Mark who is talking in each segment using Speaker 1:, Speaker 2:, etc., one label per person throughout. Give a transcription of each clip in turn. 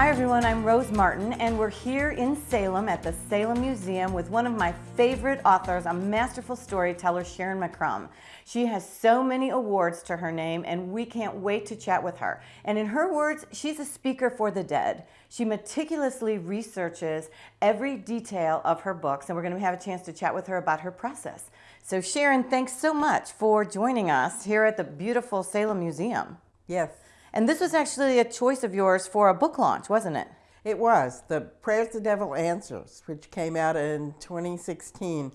Speaker 1: Hi everyone, I'm Rose Martin and we're here in Salem at the Salem Museum with one of my favorite authors, a masterful storyteller, Sharyn McCrumb. She has so many awards to her name and we can't wait to chat with her. And in her words, she's a speaker for the dead. She meticulously researches every detail of her books and we're going to have a chance to chat with her about her process. So Sharyn, thanks so much for joining us here at the beautiful Salem Museum.
Speaker 2: Yes.
Speaker 1: And this was actually a choice of yours for a book launch, wasn't it?
Speaker 2: It was. The Prayers the Devil Answers, which came out in 2016.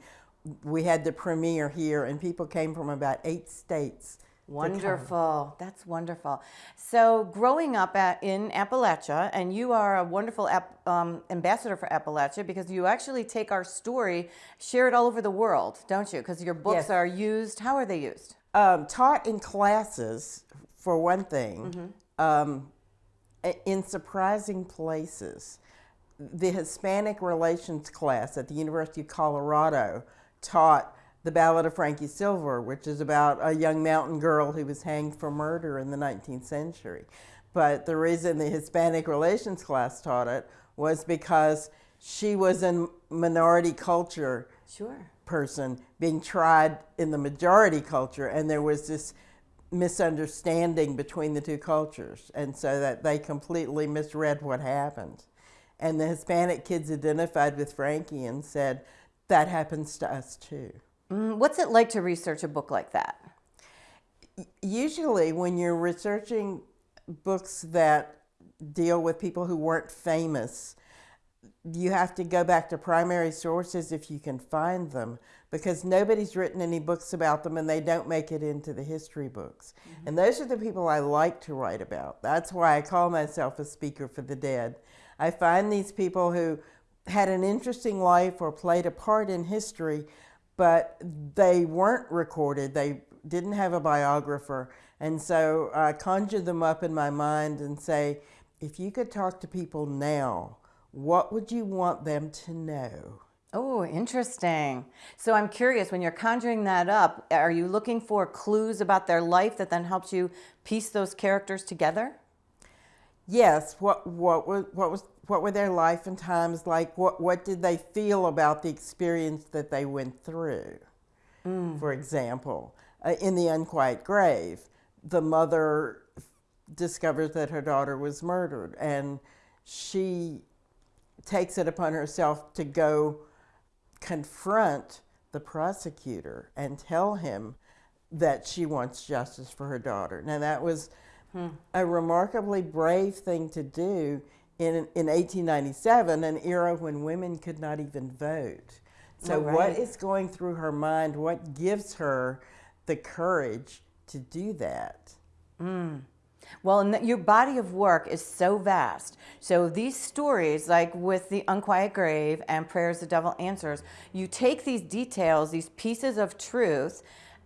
Speaker 2: We had the premiere here, and people came from about eight states.
Speaker 1: Wonderful. That's wonderful. So, growing up at, in Appalachia, and you are a wonderful um, ambassador for Appalachia because you actually take our story, share it all over the world, don't you? Because your books
Speaker 2: Yes.
Speaker 1: are used. How are they used?
Speaker 2: Um, taught in classes, for one thing, um, in surprising places. The Hispanic Relations class at the University of Colorado taught the Ballad of Frankie Silver, which is about a young mountain girl who was hanged for murder in the 19th century. But the reason the Hispanic Relations class taught it was because she was a minority culture
Speaker 1: Sure.
Speaker 2: person being tried in the majority culture, and there was this misunderstanding between the two cultures, and so that they completely misread what happened. And the Hispanic kids identified with Frankie and said, That happens to us too.
Speaker 1: Mm, What's it like to research a book like that?
Speaker 2: Usually, when you're researching books that deal with people who weren't famous, you have to go back to primary sources if you can find them because nobody's written any books about them and they don't make it into the history books. Mm-hmm. And those are the people I like to write about. That's why I call myself a speaker for the dead. I find these people who had an interesting life or played a part in history, but they weren't recorded. They didn't have a biographer. And so I conjure them up in my mind and say, if you could talk to people now, what would you want them to know?
Speaker 1: Oh, interesting. So I'm curious, when you're conjuring that up, are you looking for clues about their life that then helps you piece those characters together?
Speaker 2: Yes, what what was what was what were their life and times like? What what did they feel about the experience that they went through? For example, uh, in the unquiet grave, the mother discovers that her daughter was murdered, and she takes it upon herself to go confront the prosecutor and tell him that she wants justice for her daughter. Now that was hmm. a remarkably brave thing to do in in 1897, an era when women could not even vote. So
Speaker 1: Oh,
Speaker 2: what
Speaker 1: right.
Speaker 2: is going through her mind? What gives her the courage to do that? Hmm.
Speaker 1: Well, and your body of work is so vast. So these stories, like with the Unquiet Grave and Prayers the Devil Answers, you take these details, these pieces of truth,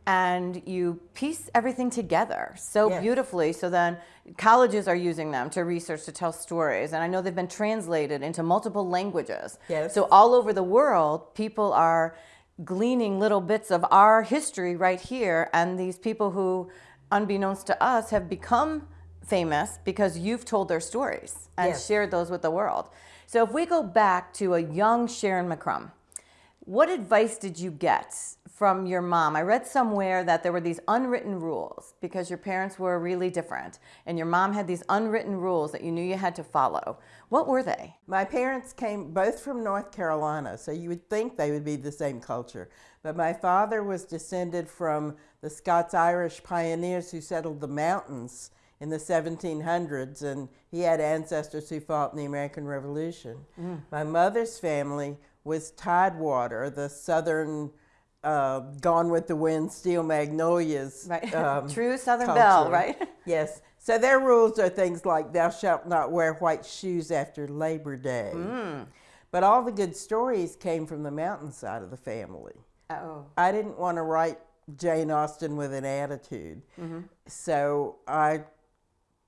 Speaker 1: and you piece everything together so
Speaker 2: Yes.
Speaker 1: beautifully. So then colleges are using them to research to tell stories, and I know they've been translated into multiple languages.
Speaker 2: Yes.
Speaker 1: So all over the world, people are gleaning little bits of our history right here, and these people who, unbeknownst to us, have become famous because you've told their stories and
Speaker 2: Yes.
Speaker 1: shared those with the world. So if we go back to a young Sharyn McCrumb, what advice did you get from your mom? I read somewhere that there were these unwritten rules because your parents were really different, and your mom had these unwritten rules that you knew you had to follow. What were they?
Speaker 2: My parents came both from North Carolina, so you would think they would be the same culture. But my father was descended from the Scots Irish pioneers who settled the mountains in the 1700s, and he had ancestors who fought in the American Revolution. My mother's family was Tidewater, the southern uh, Gone with the Wind, Steel Magnolias.
Speaker 1: Right.
Speaker 2: um,
Speaker 1: True Southern Belle,
Speaker 2: culture.
Speaker 1: right?
Speaker 2: Yes. So their rules are things like thou shalt not wear white shoes after Labor Day.
Speaker 1: Mm.
Speaker 2: But all the good stories came from the mountainside of the family.
Speaker 1: Oh.
Speaker 2: I didn't want to write Jane Austen with an attitude. So I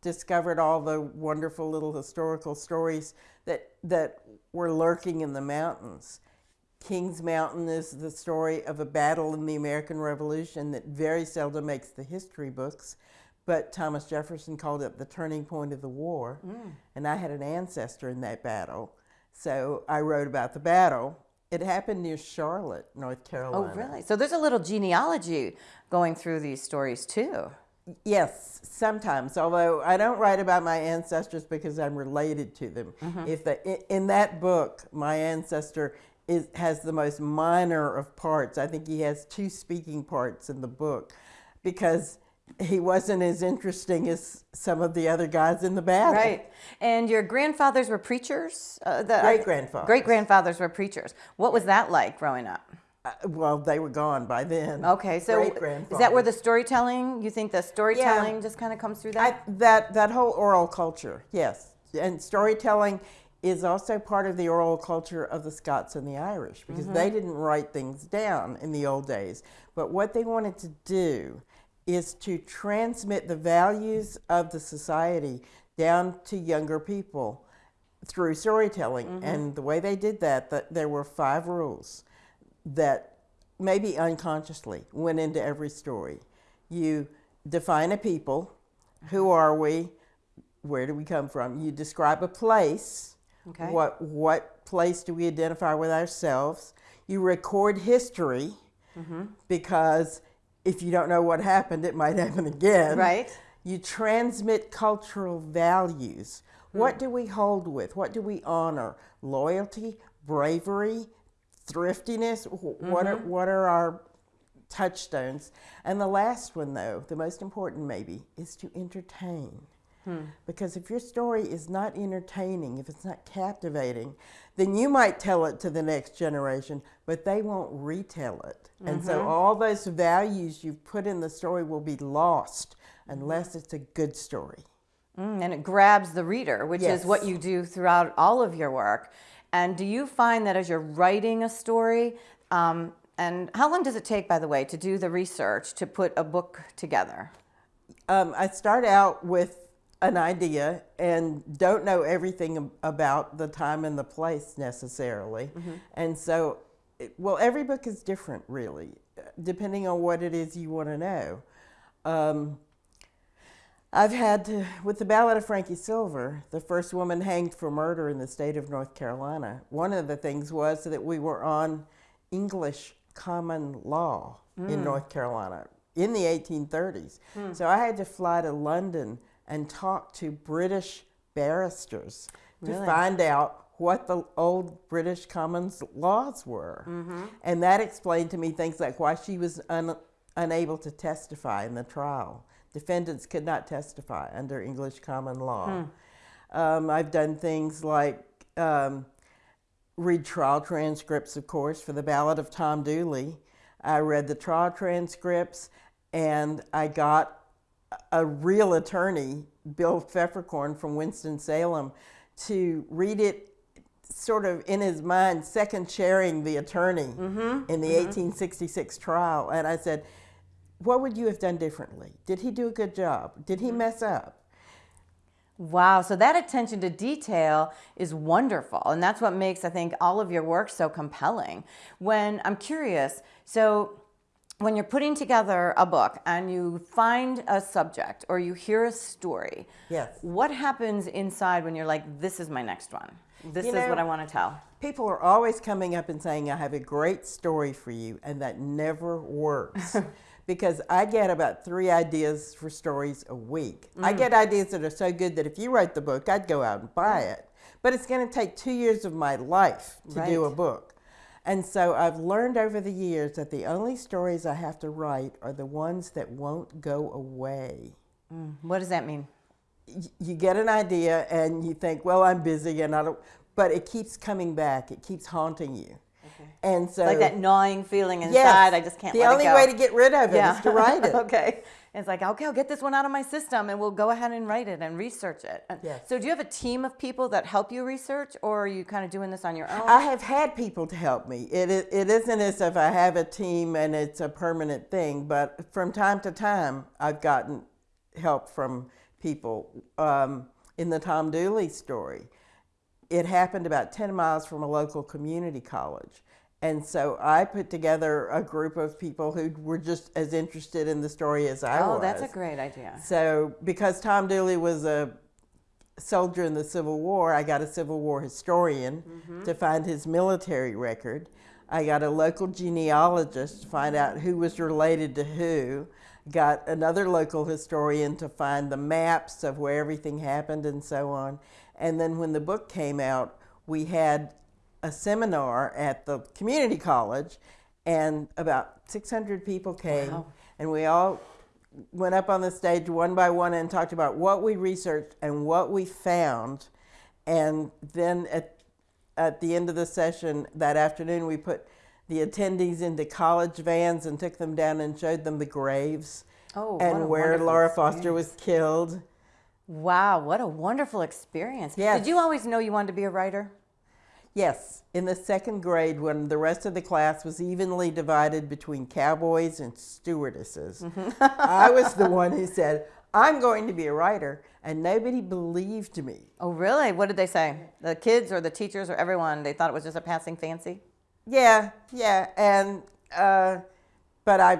Speaker 2: discovered all the wonderful little historical stories that that were lurking in the mountains. Kings Mountain is the story of a battle in the American Revolution that very seldom makes the history books, but Thomas Jefferson called it the turning point of the war.
Speaker 1: Mm.
Speaker 2: And I had an ancestor in that battle. So I wrote about the battle. It happened near Charlotte, North Carolina.
Speaker 1: Oh, really? So there's a little genealogy going through these stories too.
Speaker 2: Yes, sometimes. Although I don't write about my ancestors because I'm related to them.
Speaker 1: Mm-hmm.
Speaker 2: If the in, in that book, my ancestor is has the most minor of parts. I think he has two speaking parts in the book, because he wasn't as interesting as some of the other guys in the battle.
Speaker 1: Right. And your grandfathers were preachers? Uh, the,
Speaker 2: Great-grandfathers.
Speaker 1: Great grandfathers were preachers. What was that like growing up?
Speaker 2: Uh, well, they were gone by then.
Speaker 1: Okay, so is that where the storytelling, you think the storytelling just kind of comes through
Speaker 2: I,
Speaker 1: that?
Speaker 2: that that whole oral culture, yes, and storytelling is also part of the oral culture of the Scots and the Irish because they didn't write things down in the old days. But what they wanted to do is to transmit the values of the society down to younger people through storytelling. Mm-hmm. And the way they did that, that there were five rules that maybe unconsciously went into every story. You define a people, who mm-hmm. are we, where do we come from? You describe a place,
Speaker 1: Okay.
Speaker 2: what what place do we identify with ourselves? You record history mm-hmm. because if you don't know what happened, it might happen again.
Speaker 1: Right.
Speaker 2: You transmit cultural values. What hmm. do we hold with? What do we honor? Loyalty, bravery, thriftiness. Wh- What are mm-hmm. what are our touchstones? And the last one, though, the most important maybe, is to entertain. Because if your story is not entertaining, if it's not captivating, then you might tell it to the next generation, but they won't retell it. And so all those values you've put in the story will be lost unless it's a good story.
Speaker 1: Mm, and it grabs the reader, which is what you do throughout all of your work. And do you find that as you're writing a story, um, and how long does it take, by the way, to do the research to put a book together?
Speaker 2: Um, I start out with an idea and don't know everything about the time and the place necessarily. Mm-hmm. And so, well, every book is different, really, depending on what it is you want to know. Um, I've had to, with the Ballad of Frankie Silver, the first woman hanged for murder in the state of North Carolina. One of the things was that we were on English common law in mm. North Carolina in the 1830s. Hmm. So I had to fly to London and talk to British barristers to find out what the old British Commons laws were. And that explained to me things like why she was un- unable to testify in the trial. Defendants could not testify under English common law. Um, I've done things like um, read trial transcripts, of course, for the Ballad of Tom Dooley. I read the trial transcripts and I got a real attorney, Bill Pfefferkorn from Winston-Salem, to read it sort of in his mind, second chairing the attorney mm-hmm. in the mm-hmm. 1866 trial. And I said, What would you have done differently? Did he do a good job? Did he mm-hmm. mess up?
Speaker 1: Wow, so that attention to detail is wonderful. And that's what makes, I think, all of your work so compelling. When I'm curious, so when you're putting together a book and you find a subject or you hear a story,
Speaker 2: Yes.
Speaker 1: what happens inside when you're like, this is my next one? This
Speaker 2: You
Speaker 1: is what I want to tell.
Speaker 2: People are always coming up and saying, I have a great story for you, and that never works. because I get about three ideas for stories a week.
Speaker 1: Mm.
Speaker 2: I get ideas that are so good that if you wrote the book, I'd go out and buy it. But it's going to take two years of my life to do a book. And so I've learned over the years that the only stories I have to write are the ones that won't go away mm,
Speaker 1: What does that mean?
Speaker 2: y- you get an idea and you think, well, I'm busy and I don't, but it keeps coming back. It keeps haunting you. And so,
Speaker 1: Like that gnawing feeling inside,
Speaker 2: yes,
Speaker 1: I just can't
Speaker 2: The only way to get rid of it is to write it.
Speaker 1: okay. It's like, okay, I'll get this one out of my system and we'll go ahead and write it and research it. And
Speaker 2: Yes.
Speaker 1: So do you have a team of people that help you research or are you kind of doing this on your own?
Speaker 2: I have had people to help me. It, i- it isn't as if I have a team and it's a permanent thing, but from time to time, I've gotten help from people. Um, in the Tom Dooley story, it happened about 10 miles from a local community college. And so I put together a group of people who were just as interested in the story as I
Speaker 1: oh,
Speaker 2: was.
Speaker 1: Oh, that's a great idea.
Speaker 2: So, because Tom Dooley was a soldier in the Civil War, I got a Civil War historian mm-hmm. to find his military record. I got a local genealogist to find out who was related to who. Got another local historian to find the maps of where everything happened and so on. And then when the book came out, we had a seminar at the community college, and about 600 people came,
Speaker 1: Wow.
Speaker 2: and we all went up on the stage one by one and talked about what we researched and what we found. And then at, at the end of the session that afternoon, we put the attendees into college vans and took them down and showed them the graves
Speaker 1: Oh,
Speaker 2: and where Laura Foster was killed.
Speaker 1: Wow, what a wonderful experience.
Speaker 2: Yes.
Speaker 1: Did you always know you wanted to be a writer?
Speaker 2: Yes, in the second grade, when the rest of the class was evenly divided between cowboys and stewardesses, I was the one who said, I'm going to be a writer, and nobody believed me.
Speaker 1: Oh, really? What did they say? The kids or the teachers or everyone? They thought it was just a passing fancy?
Speaker 2: Yeah, yeah, and uh, but I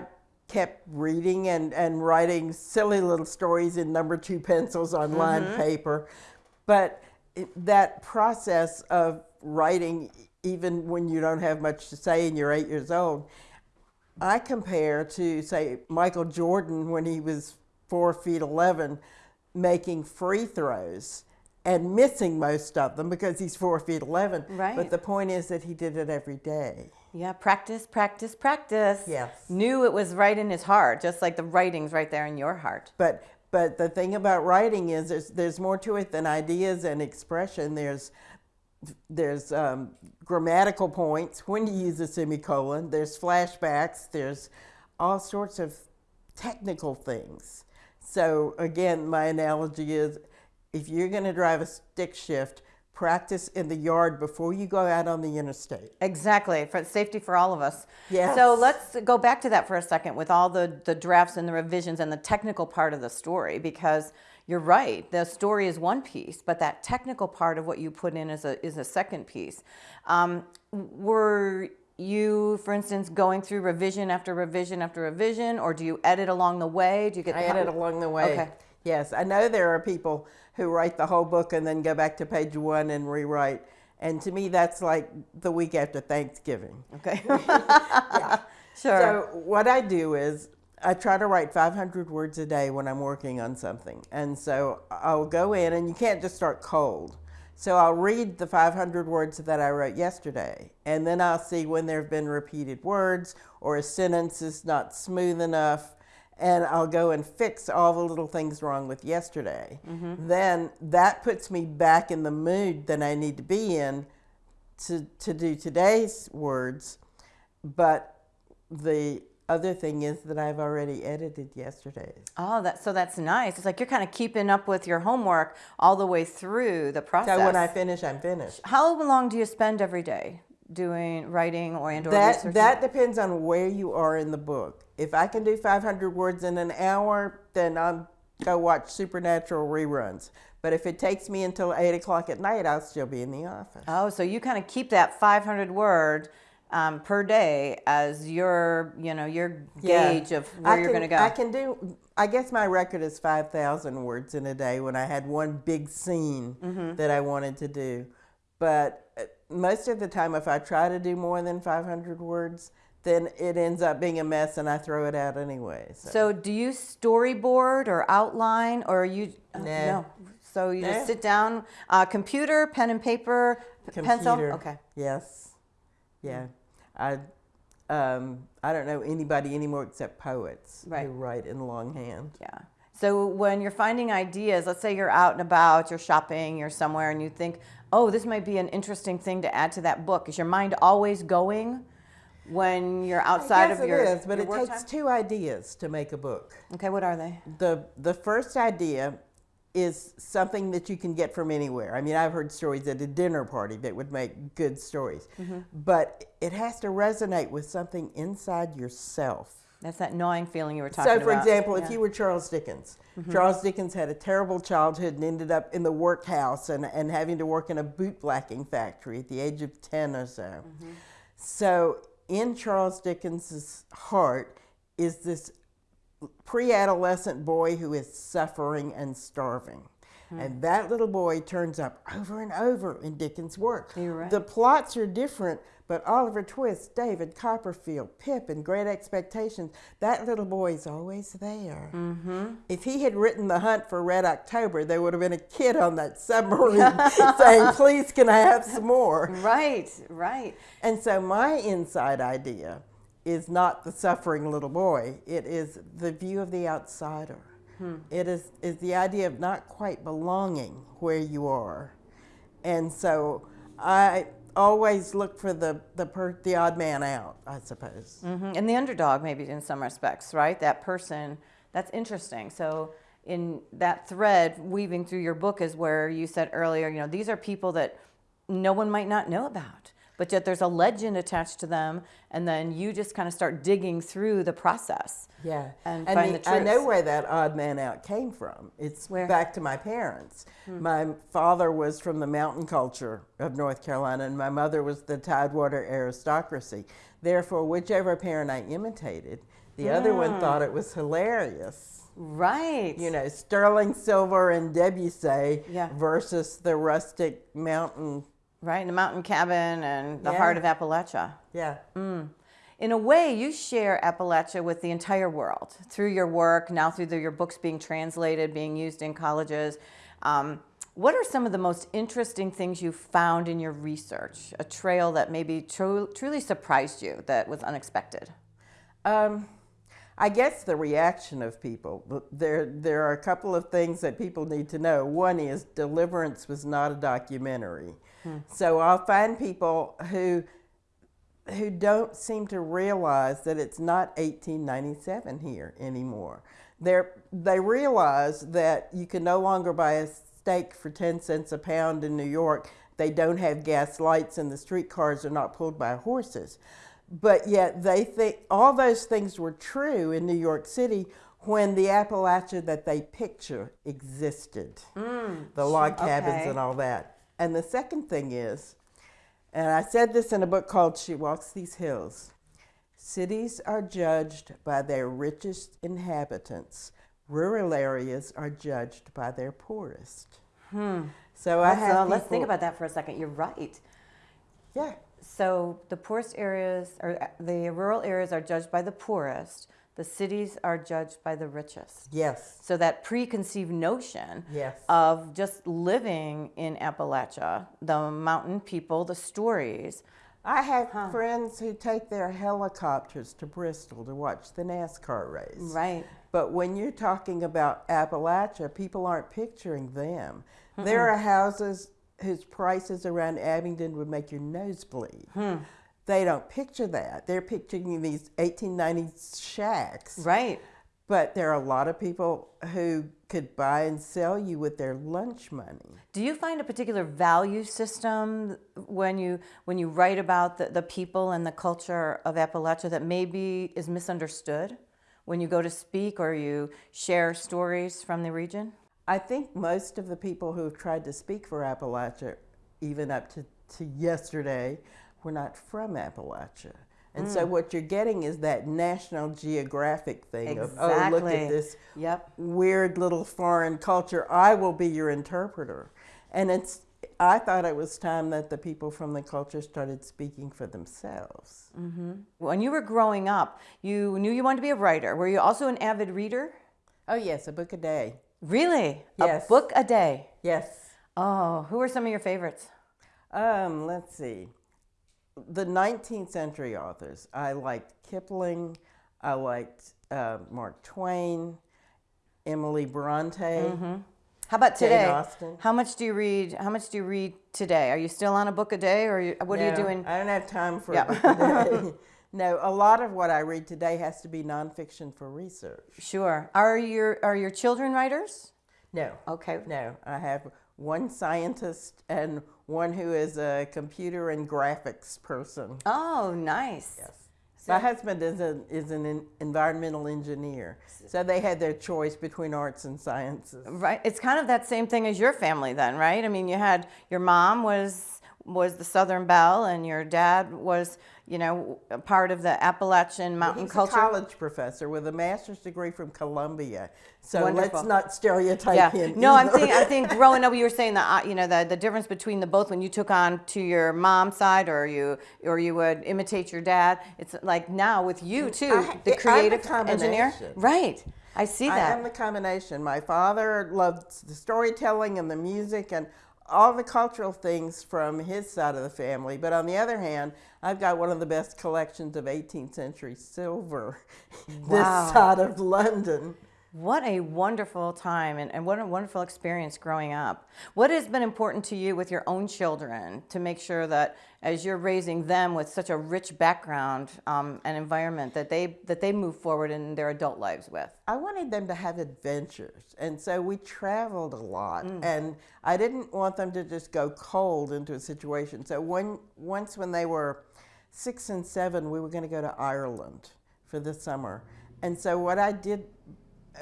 Speaker 2: kept reading and, and writing silly little stories in number two pencils on lined paper, but it, that process of writing, even when you don't have much to say and you're eight years old, I compare to say Michael Jordan when he was four feet eleven, making free throws and missing most of them because he's four feet eleven.
Speaker 1: Right.
Speaker 2: But the point is that he did it every day.
Speaker 1: Yeah, practice, practice, practice.
Speaker 2: Yes.
Speaker 1: Knew it was right in his heart, just like the writing's right there in your heart.
Speaker 2: But but the thing about writing is there's there's more to it than ideas and expression. There's there's um, grammatical points when you use a semicolon. There's flashbacks. There's all sorts of technical things. So again, my analogy is, if you're going to drive a stick shift, practice in the yard before you go out on the interstate.
Speaker 1: Exactly, for safety for all of us.
Speaker 2: Yes.
Speaker 1: So let's go back to that for a second with all the, the drafts and the revisions and the technical part of the story because you're right. The story is one piece, but that technical part of what you put in is a, is a second piece. Um, were you, for instance, going through revision after revision after revision, or do you edit along the way? Do you get
Speaker 2: I edit along the way.
Speaker 1: Okay.
Speaker 2: Yes, I know there are people who write the whole book and then go back to page one and rewrite. And to me, that's like the week after Thanksgiving.
Speaker 1: Okay.
Speaker 2: yeah.
Speaker 1: Sure.
Speaker 2: So what I do is I try to write 500 words a day when I'm working on something. And so I'll go in, and you can't just start cold. So I'll read the 500 words that I wrote yesterday, and then I'll see when there have been repeated words or a sentence is not smooth enough, and I'll go and fix all the little things wrong with yesterday. Mm-hmm. Then that puts me back in the mood that I need to be in to, to do today's words. But the other thing is that I've already edited yesterday's.
Speaker 1: Oh, that so that's nice. It's like you're kind of keeping up with your homework all the way through the process.
Speaker 2: So when I finish, I'm finished.
Speaker 1: How long do you spend every day doing writing or and or
Speaker 2: That
Speaker 1: researching?
Speaker 2: that depends on where you are in the book. If I can do 500 words in an hour, then I'll go watch Supernatural reruns. But if it takes me until eight o'clock at night, I'll still be in the office.
Speaker 1: oh, so you kind of keep that 500 word um, per day as your you know your
Speaker 2: Yeah.
Speaker 1: gauge of where
Speaker 2: I
Speaker 1: you're going to go.
Speaker 2: I can do. I guess my record is five thousand words in a day when I had one big scene
Speaker 1: Mm-hmm.
Speaker 2: that I wanted to do. But uh, most of the time, if I try to do more than five hundred words, then it ends up being a mess, and I throw it out anyway. So,
Speaker 1: so do you storyboard or outline or you uh, no? So you
Speaker 2: Nah.
Speaker 1: just sit down, uh, computer, pen and paper, p- pencil.
Speaker 2: Computer.
Speaker 1: Okay.
Speaker 2: Yes. Yeah. I. Um, I don't know anybody anymore except poets
Speaker 1: Right.
Speaker 2: who write in longhand.
Speaker 1: Yeah. So when you're finding ideas, let's say you're out and about, you're shopping, you're somewhere, and you think, oh, this might be an interesting thing to add to that book. Is your mind always going when you're outside of your,
Speaker 2: it is, but it takes
Speaker 1: time?
Speaker 2: two ideas to make a book.
Speaker 1: Okay, what are they?
Speaker 2: the the first idea is something that you can get from anywhere. I mean, I've heard stories at a dinner party that would make good stories,
Speaker 1: Mm-hmm.
Speaker 2: but it has to resonate with something inside yourself.
Speaker 1: That's that gnawing feeling you were talking about.
Speaker 2: So,
Speaker 1: about.
Speaker 2: for example, if
Speaker 1: Yeah. Mm-hmm.
Speaker 2: you were Charles Dickens, Charles Dickens had a terrible childhood and ended up in the workhouse and, and having to work in a bootblacking factory at the age of 10 or so.
Speaker 1: Mm-hmm.
Speaker 2: So in Charles Dickens's heart is this pre-adolescent boy who is suffering and starving. And that little boy turns up over and over in Dickens' work.
Speaker 1: Right.
Speaker 2: The plots are different, but Oliver Twist, David Copperfield, Pip, and Great Expectations, that little boy is always there. Mm-hmm. If he had written The Hunt for Red October, there would have been a kid on that submarine saying, Please, can I have some more?
Speaker 1: Right, right.
Speaker 2: And so my inside idea is not the suffering little boy, it is the view of the outsider. It is, is the idea of not quite belonging where you are. And so I always look for the, the, per, the odd man out, I suppose.
Speaker 1: hmm And the underdog, maybe in some respects, right? That person, that's interesting. So, in that thread weaving through your book is where you said earlier, you know, these are people that no one might not know about, but yet there's a legend attached to them, and then you just kind of start digging through the process.
Speaker 2: Yeah,
Speaker 1: And
Speaker 2: and,
Speaker 1: find
Speaker 2: the-
Speaker 1: the
Speaker 2: I know where that odd man out came from. It's
Speaker 1: Where? Hmm.
Speaker 2: back to my parents. My father was from the mountain culture of North Carolina, and my mother was the Tidewater aristocracy. Therefore, whichever parent I imitated, the other one thought it was hilarious.
Speaker 1: Right.
Speaker 2: You know, sterling silver and Debussy
Speaker 1: Yeah.
Speaker 2: versus the rustic mountain.
Speaker 1: Right, in the mountain cabin and the
Speaker 2: Yeah.
Speaker 1: heart of Appalachia.
Speaker 2: Yeah.
Speaker 1: In a way, you share Appalachia with the entire world through your work, now through the, your books being translated, being used in colleges. Um, what are some of the most interesting things you found in your research? A trail that maybe tru- truly surprised you, that was unexpected?
Speaker 2: Um, I guess the reaction of people. There, there are a couple of things that people need to know. One is Deliverance was not a documentary, Hmm. so I'll find people who who don't seem to realize that it's not 1897 here anymore. They're, they realize that you can no longer buy a steak for 10 cents a pound in New York. They don't have gas lights and the streetcars are not pulled by horses. But yet they think all those things were true in New York City when the Appalachia that they picture existed. Hmm. the log cabins
Speaker 1: okay.
Speaker 2: and all that. And the second thing is, and I said this in a book called She Walks These Hills cities are judged by their richest inhabitants, rural areas are judged by their poorest. Hmm. So I
Speaker 1: Let's,
Speaker 2: have
Speaker 1: uh, let's think about that for a second. You're right.
Speaker 2: Yeah,
Speaker 1: So the poorest areas, or the rural areas, are judged by the poorest. The cities are judged by the richest.
Speaker 2: yes,
Speaker 1: So that preconceived notion
Speaker 2: Yes.
Speaker 1: of just living in Appalachia, the mountain people, the stories.
Speaker 2: I have friends who take their helicopters to Bristol to watch the NASCAR race.
Speaker 1: Right.
Speaker 2: But when you're talking about Appalachia, people aren't picturing them. There are houses whose prices around Abingdon would make your nose bleed. Hmm. They don't picture that. They're picturing these 1890s shacks.
Speaker 1: Right.
Speaker 2: But there are a lot of people who could buy and sell you with their lunch money.
Speaker 1: Do you find a particular value system when you when you write about the, the people and the culture of Appalachia that maybe is misunderstood when you go to speak or you share stories from the region?
Speaker 2: I think most of the people who have tried to speak for Appalachia, even up to, to yesterday, were not from Appalachia. And so what you're getting is that National Geographic thing of, oh, look at this
Speaker 1: Yep.
Speaker 2: weird little foreign culture. I will be your interpreter. And it's, I thought it was time that the people from the culture started speaking for themselves.
Speaker 1: When you were growing up, you knew you wanted to be a writer. Were you also an avid reader?
Speaker 2: Oh, yes, a book a day.
Speaker 1: Really?
Speaker 2: Yes.
Speaker 1: A book a day.
Speaker 2: Yes.
Speaker 1: Oh, who are some of your favorites?
Speaker 2: Um, let's see. The 19th century authors. I liked Kipling. I liked uh, Mark Twain, Emily Bronte.
Speaker 1: How about
Speaker 2: Jane
Speaker 1: today?
Speaker 2: Austen.
Speaker 1: How much do you read? How much do you read today? Are you still on a book a day, or are you, what are you doing?
Speaker 2: I don't have time for
Speaker 1: Yeah.
Speaker 2: a book no, a lot of what I read today has to be nonfiction for research.
Speaker 1: Sure. Are your are your children writers?
Speaker 2: No,
Speaker 1: Okay.
Speaker 2: no. I have one scientist and one who is a computer and graphics person.
Speaker 1: Oh, nice.
Speaker 2: Yes. My husband is, a, is an environmental engineer, so they had their choice between arts and sciences.
Speaker 1: Right. It's kind of that same thing as your family then, right? I mean, you had your mom was was the Southern Belle, and your dad was, you know, part of the Appalachian mountain
Speaker 2: He's
Speaker 1: culture.
Speaker 2: a college professor with a master's degree from Columbia. So
Speaker 1: Wonderful.
Speaker 2: let's not stereotype
Speaker 1: yeah.
Speaker 2: him.
Speaker 1: No, I'm
Speaker 2: either.
Speaker 1: thinking. I think growing up, you were saying that uh, you know the, the difference between the both when you took on to your mom's side, or you or you would imitate your dad. It's like now with you too,
Speaker 2: I- I'm
Speaker 1: the creative engineer. Right. I see that.
Speaker 2: I am the combination. My father loved the storytelling and the music and all the cultural things from his side of the family. But on the other hand, I've got one of the best collections of 18th century silver
Speaker 1: Wow.
Speaker 2: this side of London.
Speaker 1: What a wonderful time and, and what a wonderful experience growing up. What has been important to you with your own children to make sure that as you're raising them with such a rich background um, and environment that they that they move forward in their adult lives with?
Speaker 2: I wanted them to have adventures. And so we traveled a lot. And I didn't want them to just go cold into a situation. So when, once when they were six and seven, we were going to go to Ireland for the summer. And so what I did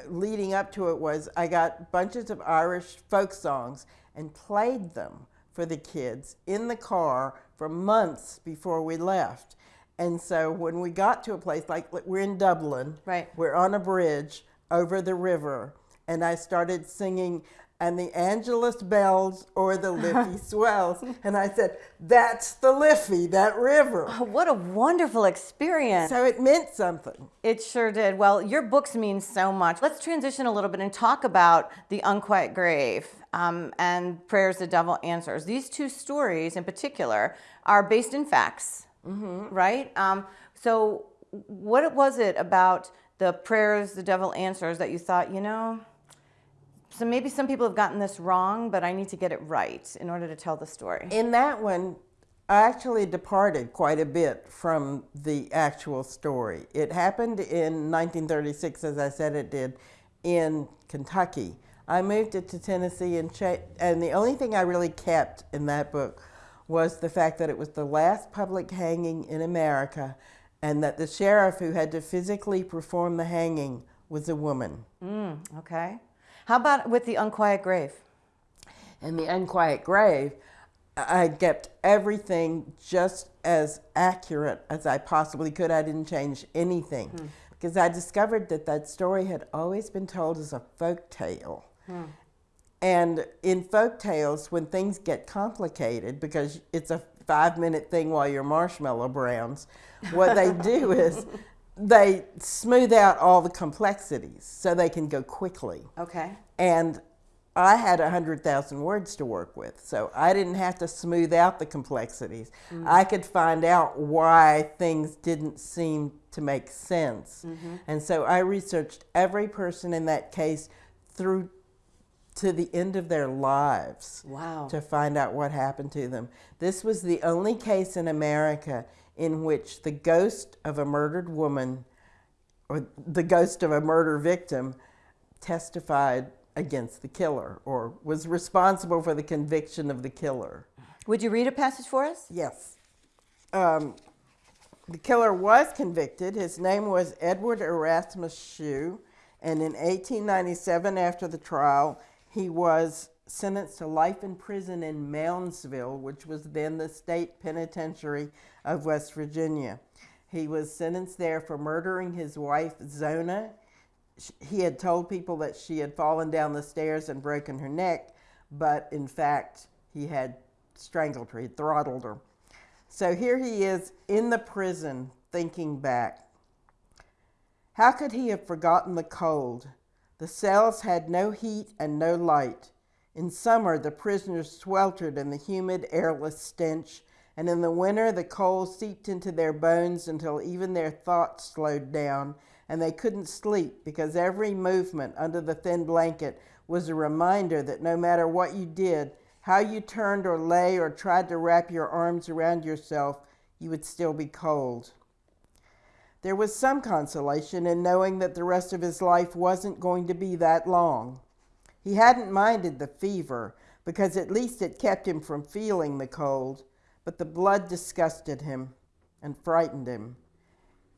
Speaker 2: leading up to it was I got bunches of Irish folk songs and played them for the kids in the car for months before we left. And so when we got to a place like we're in Dublin,
Speaker 1: Right.
Speaker 2: we're on a bridge over the river, and I started singing, and the Angelus bells or the Liffey swells. And I said, That's the Liffey, that river.
Speaker 1: Oh, what a wonderful experience.
Speaker 2: So it meant something.
Speaker 1: It sure did. Well, your books mean so much. Let's transition a little bit and talk about The Unquiet Grave um, and Prayers the Devil Answers. These two stories in particular are based in facts, right? Um, so, what was it about the Prayers the Devil Answers that you thought, you know, so maybe some people have gotten this wrong, but I need to get it right in order to tell the story?
Speaker 2: In that one, I actually departed quite a bit from the actual story. It happened in 1936, as I said it did, in Kentucky. I moved it to Tennessee, and, cha- and the only thing I really kept in that book was the fact that it was the last public hanging in America, and that the sheriff who had to physically perform the hanging was a woman.
Speaker 1: Mm, okay. How about with The Unquiet Grave?
Speaker 2: and the unquiet grave, I kept everything just as accurate as I possibly could. I didn't change anything hmm. because I discovered that that story had always been told as a folk tale. Hmm. And in folk tales, when things get complicated, because it's a five minute thing while your marshmallow browns, what they do is they smooth out all the complexities so they can go quickly.
Speaker 1: Okay.
Speaker 2: And I had 100,000 words to work with, so I didn't have to smooth out the complexities. Mm-hmm. I could find out why things didn't seem to make sense. Mm-hmm. And so I researched every person in that case through to the end of their lives
Speaker 1: Wow.
Speaker 2: to find out what happened to them. This was the only case in America in which the ghost of a murdered woman or the ghost of a murder victim testified against the killer or was responsible for the conviction of the killer.
Speaker 1: Would you read a passage for us?
Speaker 2: Yes. Um, the killer was convicted. His name was Edward Erasmus Shue. And in 1897, after the trial, he was sentenced to life in prison in Moundsville, which was then the state penitentiary of West Virginia. He was sentenced there for murdering his wife, Zona. He had told people that she had fallen down the stairs and broken her neck, but in fact, he had strangled her, he throttled her. So here he is in the prison thinking back. How could he have forgotten the cold? The cells had no heat and no light. In summer, the prisoners sweltered in the humid, airless stench, and in the winter, the cold seeped into their bones until even their thoughts slowed down, and they couldn't sleep because every movement under the thin blanket was a reminder that no matter what you did, how you turned or lay or tried to wrap your arms around yourself, you would still be cold. There was some consolation in knowing that the rest of his life wasn't going to be that long. He hadn't minded the fever because at least it kept him from feeling the cold, but the blood disgusted him and frightened him.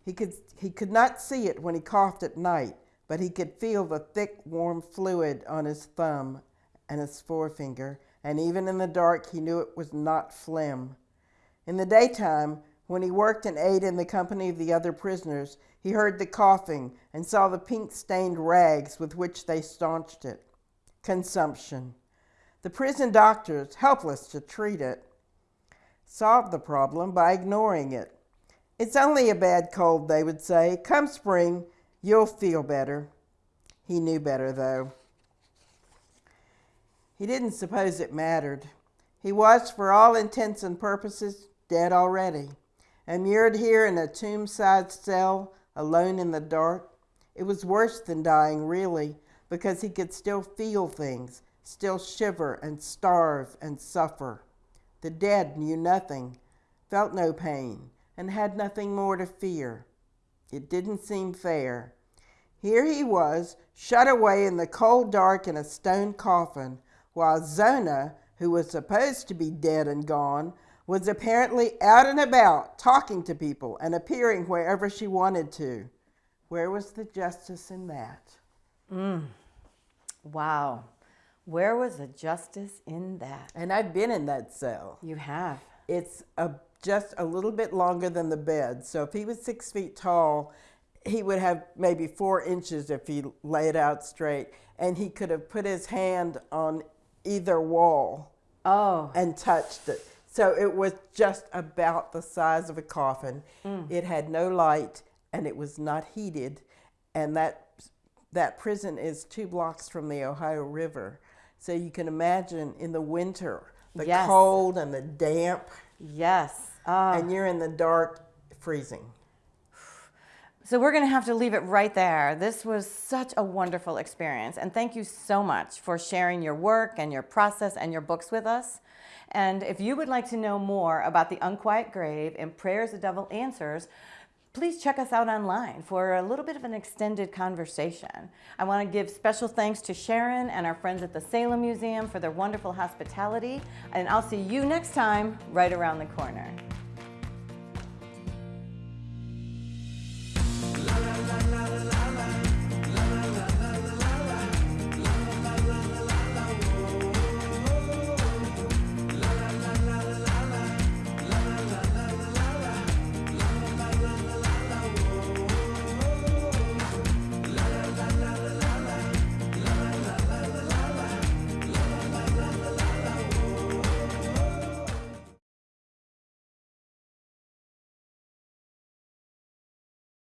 Speaker 2: He could, he could not see it when he coughed at night, but he could feel the thick, warm fluid on his thumb and his forefinger and even in the dark he knew it was not phlegm. In the daytime, when he worked and ate in the company of the other prisoners, he heard the coughing and saw the pink stained rags with which they staunched it. Consumption. The prison doctors, helpless to treat it, solved the problem by ignoring it. It's only a bad cold, they would say. Come spring, you'll feel better. He knew better, though. He didn't suppose it mattered. He was, for all intents and purposes, dead already. Immured here in a tomb side cell, alone in the dark, it was worse than dying, really, because he could still feel things, still shiver and starve and suffer. The dead knew nothing, felt no pain, and had nothing more to fear. It didn't seem fair. Here he was, shut away in the cold dark in a stone coffin, while Zona, who was supposed to be dead and gone, was apparently out and about, talking to people and appearing wherever she wanted to. Where was the justice in that? Mm.
Speaker 1: Wow. Where was the justice in that?
Speaker 2: And I've been in that cell.
Speaker 1: You have.
Speaker 2: It's a, just a little bit longer than the bed. So if he was six feet tall, he would have maybe four inches if he lay it out straight. And he could have put his hand on either wall
Speaker 1: Oh,
Speaker 2: and touched it. So it was just about the size of a coffin.
Speaker 1: Mm.
Speaker 2: It had no light and it was not heated. And that, that prison is two blocks from the Ohio River. So you can imagine in the winter, the
Speaker 1: Yes.
Speaker 2: cold and the damp,
Speaker 1: yes. Oh.
Speaker 2: and you're in the dark, freezing.
Speaker 1: So we're going to have to leave it right there. This was such a wonderful experience. And thank you so much for sharing your work and your process and your books with us. And if you would like to know more about the Unquiet Grave and Prayers the Devil Answers, please check us out online for a little bit of an extended conversation. I want to give special thanks to Sharyn and our friends at the Salem Museum for their wonderful hospitality. And I'll see you next time right around the corner.